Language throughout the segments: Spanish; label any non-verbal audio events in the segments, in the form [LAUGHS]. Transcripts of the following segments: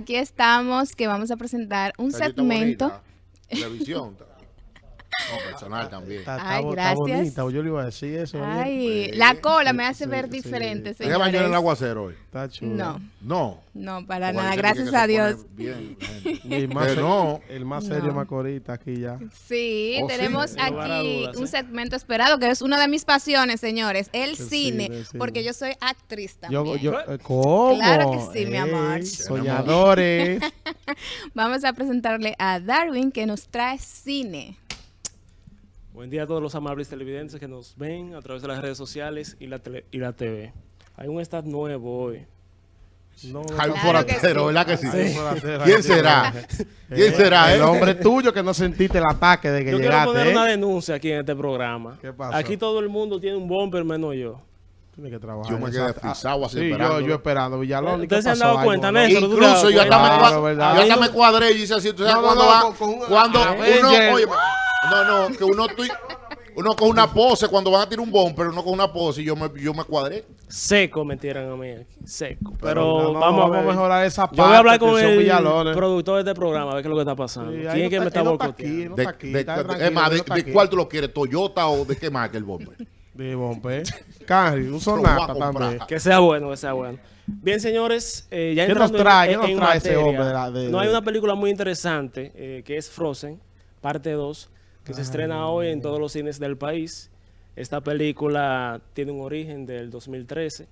aquí estamos que vamos a presentar un segmento. Televisión. No, personal también. Está, está Ay, bo- está gracias. bonita, yo le iba a decir eso. ayer. Ay, Sí, la cola me sí, hace sí, ver sí. diferente, ¿Ella bañó en el señores. aguacero hoy? Está chula. No, No. no, para nada, gracias a Dios. Bien, [LAUGHS] más se- no. El más serio No. Está aquí ya. Sí, Oh, sí. tenemos aquí dudas, un ¿eh? segmento esperado que es una de mis pasiones, señores, el El cine, cine, sí. porque yo soy actriz también. Yo, yo, eh, ¿Cómo? Claro que sí, mi amor. Soñadores. [LAUGHS] Vamos a presentarle a Darwin que nos trae cine. Buen día a todos los amables televidentes que nos ven a través de las redes sociales y la, tele- y la TV. Hay un stat nuevo hoy. No, Hay un Claro que forastero, sí. ¿verdad que sí? Forastero, ¿Quién será? sí. ¿Quién será, El eh? hombre tuyo que no sentiste el ataque de que Yo quiero llegaste. poner ¿eh? una denuncia aquí en este programa. ¿Qué pasó? Aquí todo el mundo tiene un bumper menos yo. Tienes que trabajar. Yo me quedé esa- frisado así Sí, yo, esperando. yo esperando. Villalón. ¿y qué Ustedes se han dado cuenta. Néstor, ¿tú te das Incluso yo hasta, me, yo cuadré y hice así. ¿Tú sabes cuando no, va? con- con un- cuando uno, oye, no, no, que uno, con una pose cuando van a tirar un bomber, uno con una pose y yo me, yo me cuadré. Seco me tiran a mí aquí. Seco. Pero, no, vamos a ver. mejorar esa parte. Yo voy a hablar con el Villalones. productor de este programa a ver qué es lo que está pasando. Sí, ¿Quién es que me está- boicoteando? es más, de, cuál tú lo quieres? ¿Toyota o de qué marca el bomber? De bombe. [LAUGHS] Cari, un sonata también. Que sea bueno, que sea bueno. Bien, señores, eh, ya ¿Qué nos trae? en- ¿Qué en nos trae ese hombre de la- de- no hay una película muy interesante eh, que es Frozen, parte 2, que se estrena hoy en todos los cines del país. Esta película tiene un origen del 2013.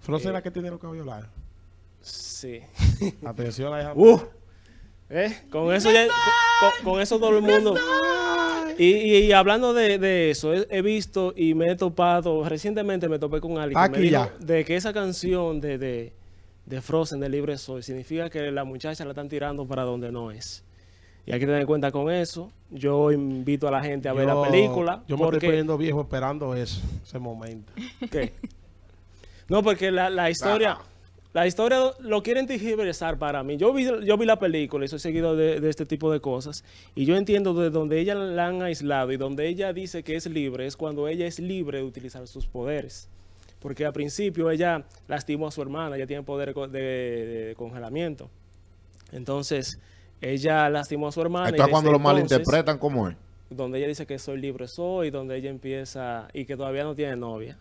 Frozen es la que tiene los cabellos largos. Sí. [LAUGHS] Atención a esa. [LAUGHS] Uh, ¿eh? Con eso ya, con, con eso todo el mundo. Y, y- y hablando de, de eso, he, visto y me he topado, recientemente me topé con alguien que me dijo de que esa canción de, de, de Frozen, de Libre Soy, significa que la muchacha la están tirando para donde no es. Y hay que tener en cuenta con eso. Yo invito a la gente a ver la película. Yo me estoy poniendo viejo esperando eso, ese momento. ¿Qué? No, porque la, la historia, la historia lo quieren tergiversar para mí. Yo vi, yo vi la película y soy seguido de, de este tipo de cosas. Y yo entiendo de donde ella la han aislado y donde ella dice que es libre, es cuando ella es libre de utilizar sus poderes. Porque al principio ella lastimó a su hermana, ella tiene poder de, de- de congelamiento. Entonces, ella lastimó a su hermana. y Esto es cuando lo entonces- malinterpretan como es. donde ella dice que soy libre soy, donde ella empieza y que todavía no tiene novia.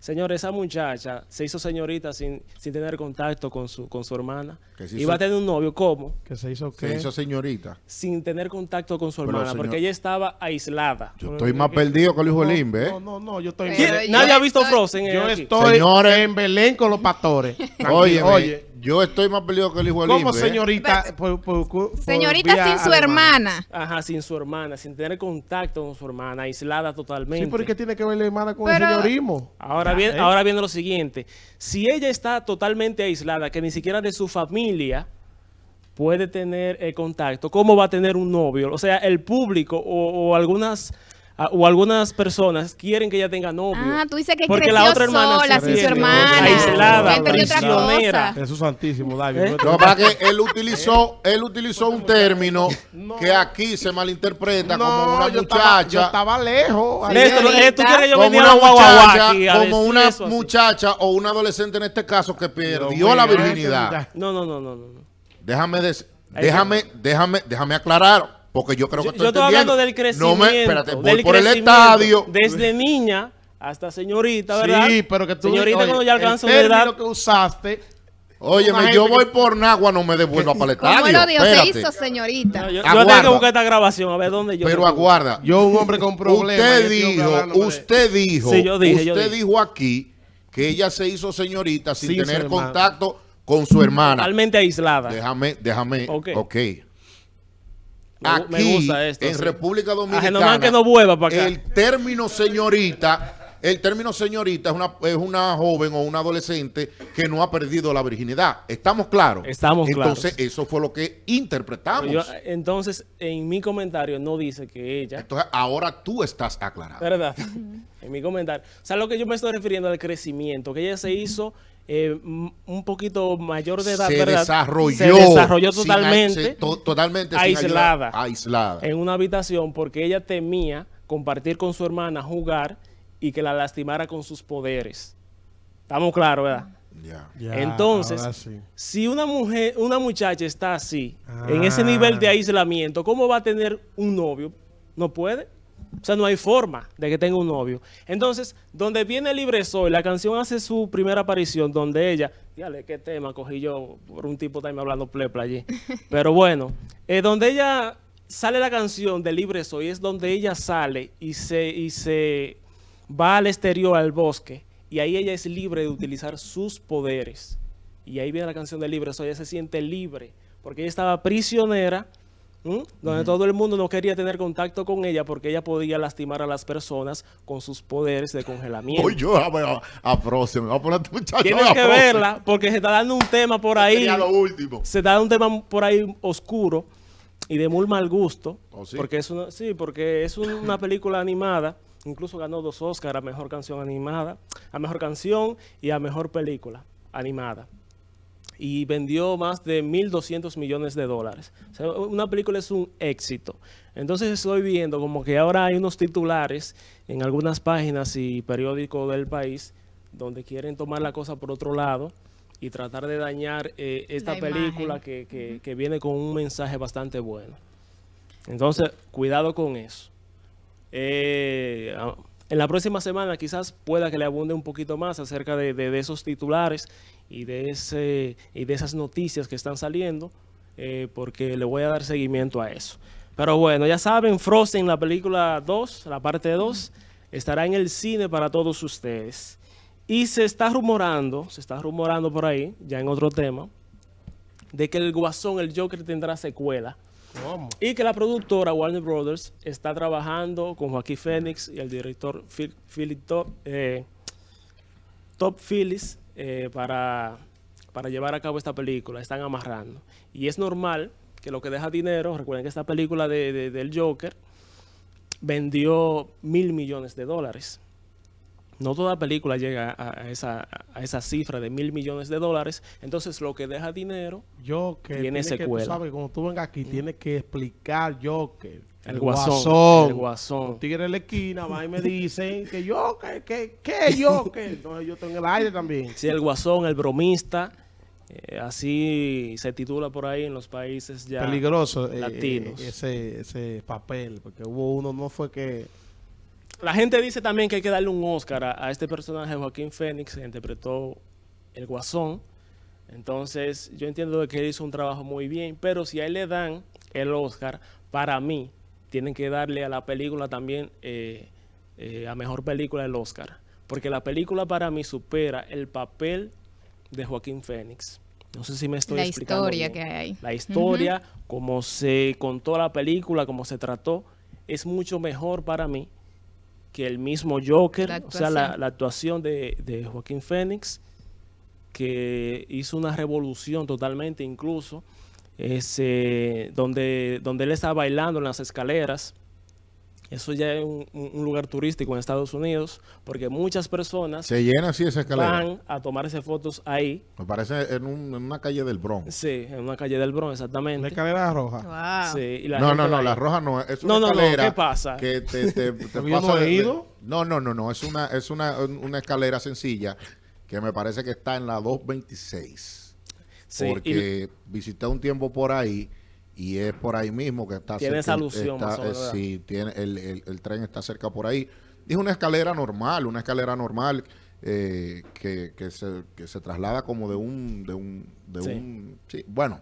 Señor, esa muchacha se hizo señorita sin, sin tener contacto con su, con su hermana. Que se Iba a hizo- tener un novio, ¿cómo? Que se hizo Se que. hizo señorita. Sin tener contacto con su hermana, señor- porque ella estaba aislada. Yo estoy más perdido que el hijo no, del Imbe, ¿eh? No, no, no, yo estoy. Yo Nadie ha visto estoy- Frozen. Yo aquí. estoy Señores. en Belén con los pastores. Oye, oye. Yo estoy más perdido que el hijo del ¿Cómo Imbe, ¿eh? señorita? por- por- por Señorita sin su hermana. Ajá, sin su hermana, sin tener contacto con su hermana, aislada totalmente. Sí, pero ¿qué tiene que ver la hermana con Pero- el señorismo? Ahora Ya, bien, ¿eh? ahora viene lo siguiente. Si ella está totalmente aislada, que ni siquiera de su familia puede tener eh, contacto, ¿cómo va a tener un novio? O sea, el público o, o algunas a- o algunas personas quieren que ella tenga novio. Ah, tú dices que Porque creció la otra hermana sola, se sin su hermana. aislada, prisionera. Jesús Santísimo, David. ¿Eh? no Lo que él utilizó, él utilizó un término que aquí se malinterpreta como una yo estaba, yo muchacha, estaba lejos. Néstor, eh, tú quieres que yo como una muchacha, aquí como decir una eso así? muchacha o una adolescente en este caso que perdió la virginidad. No, no, no, no, no. Déjame, Ahí déjame, déjame, déjame aclarar, porque yo creo que Yo, estoy yo estoy hablando del crecimiento. No me, espérate, voy del por el crecimiento, estadio. Desde niña hasta señorita, ¿verdad? Sí, pero que tú... Señorita, oye, cuando ya el alcanza una edad. que usaste... Óyeme, yo voy que- por Nagua, no me devuelva para el ¿Cómo estadio. lo dijo? Se hizo señorita. No, yo, tengo que buscar esta grabación a ver dónde yo. Pero aguarda. Yo, un hombre con problemas... Usted dijo, usted dijo, Sí, yo dije, yo usted dije. dijo aquí que ella se hizo señorita sin tener contacto con su hermana. Totalmente aislada. Déjame, déjame, Ok. ok. Me Aquí, gusta esto, en sí. República Ajá, Dominicana, nomás que no vuelva para acá. el término señorita, el término señorita es una, es una joven o una adolescente que no ha perdido la virginidad. ¿Estamos claros? Estamos Entonces, claros. eso fue lo que interpretamos. Yo- entonces, en mi comentario no dice que ella, Entonces, ahora tú estás aclarado. ¿verdad? [LAUGHS] [LAUGHS] en mi comentario. O sea, lo que yo me estoy refiriendo al crecimiento, que ella se hizo eh, un poquito mayor de edad, se ¿verdad? desarrolló. Se desarrolló totalmente. to- totalmente sin aislada. ayuda- aislada. en una habitación porque ella temía compartir con su hermana, jugar y que la lastimara con sus poderes. Estamos claros, ¿verdad? Ya. Ya, Entonces, sí. Si una mujer, una muchacha está así, en Ah. ese nivel de aislamiento, ¿cómo va a tener un novio? No puede. O sea, no hay forma de que tenga un novio. Entonces, donde viene Libre Soy, la canción hace su primera aparición, donde ella, dígale qué tema cogí yo por un tipo también hablando plepla allí. [LAUGHS] Pero bueno, eh, donde ella sale la canción de Libre Soy, es donde ella sale y se, y se va al exterior, al bosque, y ahí ella es libre de utilizar sus poderes. Y ahí viene la canción de Libre Soy, ella se siente libre, porque ella estaba prisionera, ¿m? donde todo el mundo no quería tener contacto con ella porque ella podía lastimar a las personas con sus poderes de congelamiento. Hoy yo a, a, a Frozen, me voy a poner este muchacho Tienes a que verla porque se está dando un tema por ahí. Sería lo último. Se está dando un tema por ahí oscuro y de muy mal gusto. ¿Oh, sí? Porque es una, sí, porque es un- una película animada. Incluso ganó dos Oscars a mejor canción animada, a mejor canción y a mejor película animada. Y vendió más de 1.200 millones de dólares. O sea, una película es un éxito. Entonces estoy viendo como que ahora hay unos titulares en algunas páginas y periódicos del país donde quieren tomar la cosa por otro lado y tratar de dañar eh, esta La película que- que viene con un mensaje bastante bueno. Entonces, cuidado con eso. Eh, a- en la próxima semana quizás pueda que le abunde un poquito más acerca de esos titulares y de, ese, y de esas noticias que están saliendo, eh, porque le voy a dar seguimiento a eso. Pero bueno, ya saben, Frozen, la película 2, la parte 2, estará en el cine para todos ustedes. Y se está rumorando, se está rumorando por ahí, ya en otro tema, de que el Guasón, el Joker, tendrá secuela. Y que la productora Warner Brothers está trabajando con Joaquín Phoenix y el director Phil- Top, eh, Phillips eh, para, para llevar a cabo esta película. Están amarrando. Y es normal que lo que deja dinero, recuerden que esta película de, de- del Joker vendió mil millones de dólares. No toda película llega a, esa, a esa cifra de mil millones de dólares. Entonces lo que deja dinero Yo que Tiene tiene que, tú secuela. sabes, cuando tú vengas aquí, tienes que explicar yo que El Guasón, el Guasón. Los tigres de la esquina van y me dicen que yo, que, que, que yo, que. Entonces yo estoy en el aire también. Sí, el guasón, el bromista, eh, así se titula por ahí en los países ya Peligroso eh, latinos. eh, ese, ese papel, porque hubo uno, no fue que. La gente dice también que hay que darle un Oscar a, a este personaje, Joaquín Phoenix, que interpretó el guasón. Entonces, yo entiendo que él hizo un trabajo muy bien, pero si a él le dan el Oscar, para mí, tienen que darle a la película también eh, eh, a mejor película el Oscar. Porque la película para mí supera el papel de Joaquín Phoenix. No sé si me estoy La explicando historia bien. que hay ahí. La historia, como se contó la película, como se trató, es mucho mejor para mí que el mismo Joker, La o sea, la, actuación. la actuación de, de Joaquín Phoenix, que hizo una revolución totalmente, incluso, ese, donde, donde él estaba bailando en las escaleras. Eso ya es un, lugar turístico en Estados Unidos, porque muchas personas Se llena así esa escalera. van a tomarse fotos ahí, Me parece en, un- en una calle del Bronx. sí, en una calle del Bronx, exactamente. Una escalera roja. Wow. Sí, y la No, no, no, la roja no es. Una No, no, no, escalera ¿qué pasa? Que te, te, [LAUGHS] te pasa no de-. No, no, no, no. Es una, es una, una escalera sencilla que me parece que está en la 226. Sí, y- porque visité un tiempo por ahí y es por ahí mismo que está Tiene esa cerca- alusión, está- más o menos, eh, sí, tiene, el, el- el tren está cerca por ahí. Es una escalera normal, una escalera normal eh, que, que se, que se traslada como de un... De un, de Sí. un sí, bueno,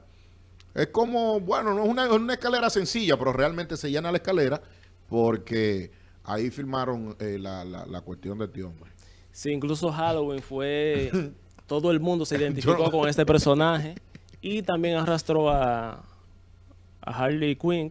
es como, bueno, no es una, es una escalera sencilla, pero realmente se llena la escalera porque ahí filmaron eh, la, la, la cuestión de este hombre. Sí, incluso Halloween fue... [LAUGHS] todo el mundo se identificó Yo- con este personaje y también arrastró a, a Harley Quinn,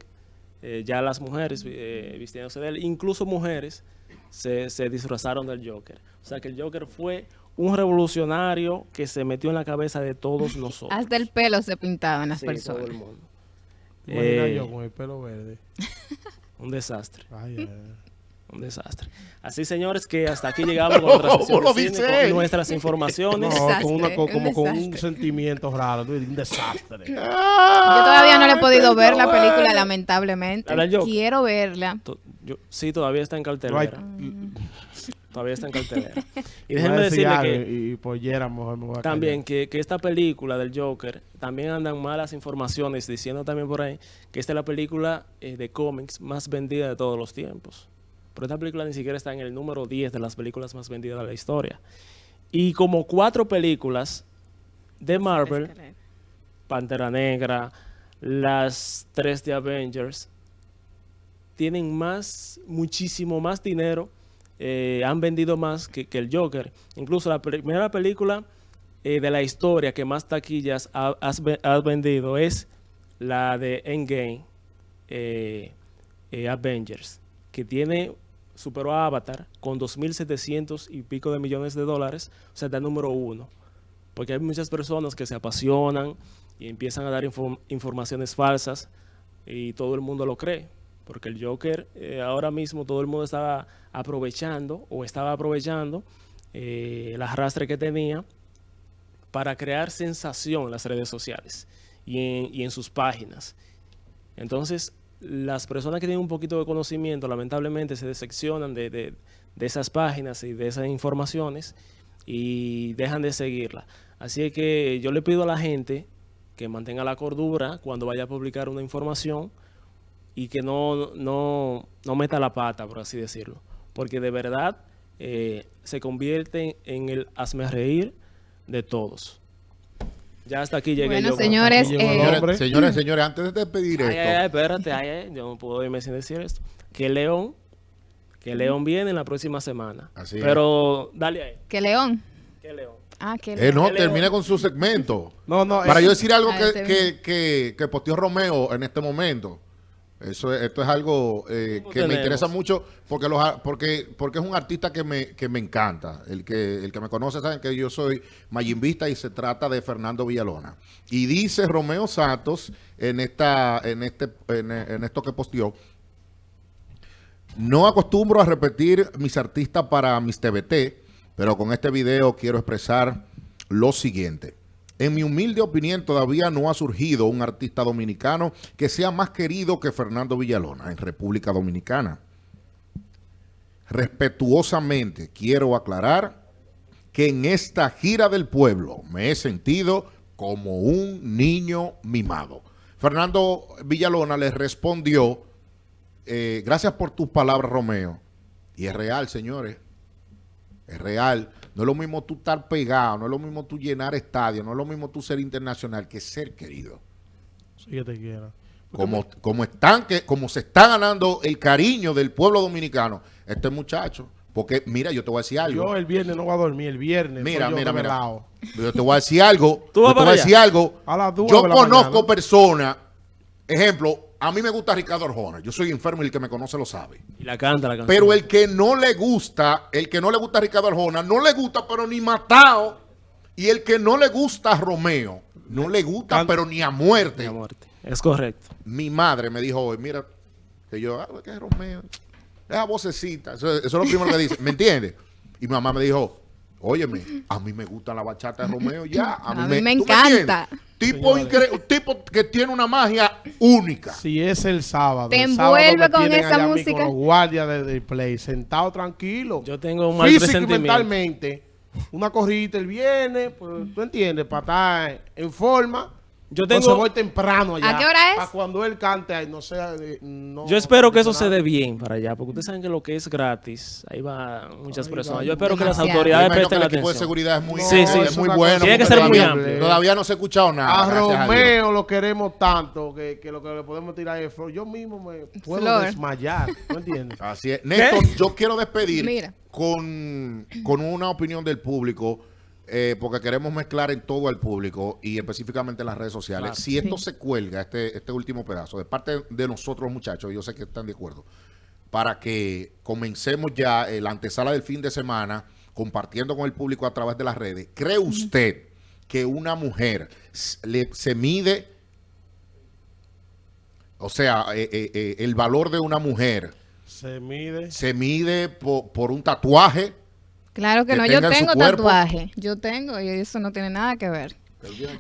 eh, ya las mujeres eh, vistiéndose de él, incluso mujeres se, se disfrazaron del Joker. O sea que el Joker fue un revolucionario que se metió en la cabeza de todos [LAUGHS] nosotros. Hasta el pelo se pintaban las Sí, todo personas. el mundo. Imagina Eh, yo con el pelo verde. [LAUGHS] un desastre. Ay, ay, ay. Un desastre. Así, señores, que hasta aquí llegamos con nuestra ¿Cómo [LAUGHS] sección lo de cine, dice él? con nuestras informaciones. [LAUGHS] No, desastre, con, una, con- un como con un sentimiento raro, un desastre. Yo todavía no le he podido Ay, ver la película, lamentablemente. Quiero verla. To- yo- sí, todavía está en cartelera. Todavía está en cartelera. [LAUGHS] Y déjenme decir decirle algo que Y, y por Yera mejor me voy a también que esta película del Joker, también andan malas informaciones diciendo también por ahí que esta es la película eh, de cómics más vendida de todos los tiempos. Pero esta película ni siquiera está en el número 10 de las películas más vendidas de la historia. Y como cuatro películas de Marvel, Pantera Negra, las tres de Avengers, tienen más, muchísimo más dinero, eh, han vendido más que, que el Joker. Incluso la primera película eh, de la historia que más taquillas ha, has ve- ha vendido es la de Endgame, eh, Avengers, que tiene, superó a Avatar con 2.700 y pico de millones de dólares, o sea, está número uno. Porque hay muchas personas que se apasionan y empiezan a dar inform- informaciones falsas y todo el mundo lo cree. Porque el Joker eh, ahora mismo todo el mundo estaba aprovechando o estaba aprovechando eh, el que tenía para crear sensación en las redes sociales y en sus páginas. Entonces, las personas que tienen un poquito de conocimiento, lamentablemente, se decepcionan de, de- de esas páginas y de esas informaciones y dejan de seguirla. Así que yo le pido a la gente que mantenga la cordura cuando vaya a publicar una información y que no, no, no meta la pata, por así decirlo. Porque de verdad eh, se convierte en el hazme reír de todos. Ya hasta aquí llegué Bueno, yo. señores, eh. Señores, señores, antes de despedir Ay, esto, ay, ay, espérate, ay, yo no puedo irme sin decir esto. Que León, que León viene en la próxima semana. Así es. Pero dale ahí, Que León. que León. Ah, que eh, no, León. termine con su segmento. No, no, Para yo decir algo Ah, que, que, que, que posteó Romeo en este momento. Eso es- esto es algo eh, ¿Cómo que me interesa mucho porque los porque porque es un artista que me, que me encanta. El que el que me conoce saben que yo soy mayimbista y se trata de Fernando Villalona. Y dice Romeo Santos en esta en este en, en esto que posteó no acostumbro a repetir mis artistas para mis TBT, pero con este video quiero expresar lo siguiente. En mi humilde opinión, todavía no ha surgido un artista dominicano que sea más querido que Fernando Villalona en República Dominicana. Respetuosamente quiero aclarar que en esta gira del pueblo me he sentido como un niño mimado. Fernando Villalona le respondió, eh, gracias por tus palabras, Romeo. Y es real, señores. Es real. No es lo mismo tú estar pegado, no es lo mismo tú llenar estadios, no es lo mismo tú ser internacional que ser querido. sí que te quiera. Como, como, están que, como se está ganando el cariño del pueblo dominicano, este muchacho. Porque, mira, yo te voy a decir algo. Yo el viernes no voy a dormir, el viernes. Mira, mira, mira. Yo te voy a decir algo. [LAUGHS] ¿Tú vas yo te voy a decir algo. A Yo de conozco personas. Ejemplo, a mí me gusta Ricardo Arjona. Yo soy enfermo y el que me conoce lo sabe. Y la canta la canción. Pero el que no le gusta, el que no le gusta a Ricardo Arjona, no le gusta, pero ni matado. Y el que no le gusta a Romeo, no le gusta, Can- pero ni a muerte. Mi muerte. Es correcto. Mi madre me dijo hoy, mira, que yo, ah, que es Romeo, esa vocecita, eso, eso es lo primero que dice, ¿me entiendes? Y mi mamá me dijo, óyeme, a mí me gusta la bachata de Romeo ya, a mí, A mí me ¿tú encanta. tipo, tipo que tiene una magia única. Si es el sábado. Te el sábado envuelve con tienen esa música. Con los guardias de, del play, sentado tranquilo. Yo tengo un mal Físico y mentalmente. Una corrida el viernes, pues, tú entiendes, para estar en forma. Yo Entonces tengo- voy temprano allá. ¿A qué hora es? Para cuando él cante, ahí, no sea... de- no- Yo espero que eso nada. se dé bien para allá, porque ustedes saben que lo que es gratis, ahí va muchas Ahí personas. va Yo espero que las autoridades imagino que presten el la equipo de atención. seguridad es muy, No, Sí, sí. es muy bueno. Tiene que ser muy todavía, amplio. todavía no se ha escuchado nada. A. Romeo lo queremos tanto que, que lo que le podemos tirar es flor. Yo mismo me puedo Flor. desmayar. ¿No entiendes? [LAUGHS] Así es. Néstor, yo quiero despedir Mira. con, con una opinión del público, eh, porque queremos mezclar en todo al público y específicamente en las redes sociales. Claro. Si esto Sí. se cuelga, este, este último pedazo, de parte de nosotros muchachos, yo sé que están de acuerdo, para que comencemos ya eh, la antesala del fin de semana compartiendo con el público a través de las redes. ¿Cree usted que una mujer le- se mide, o sea, eh, eh, eh, el valor de una mujer Se mide. se mide po- por, un tatuaje? Claro que, Que no, yo tengo tatuaje. Yo tengo y eso no tiene nada que ver.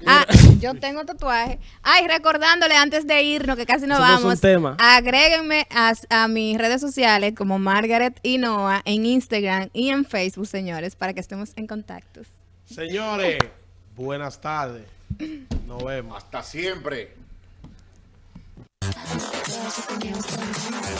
Ah, yo tengo tatuaje. Ay, recordándole antes de irnos, que casi nos no es un vamos. tema. Agréguenme a, a mis redes sociales como Margaret y Noah en Instagram y en Facebook, señores, para que estemos en contactos. Señores, buenas tardes. Nos vemos. Hasta siempre.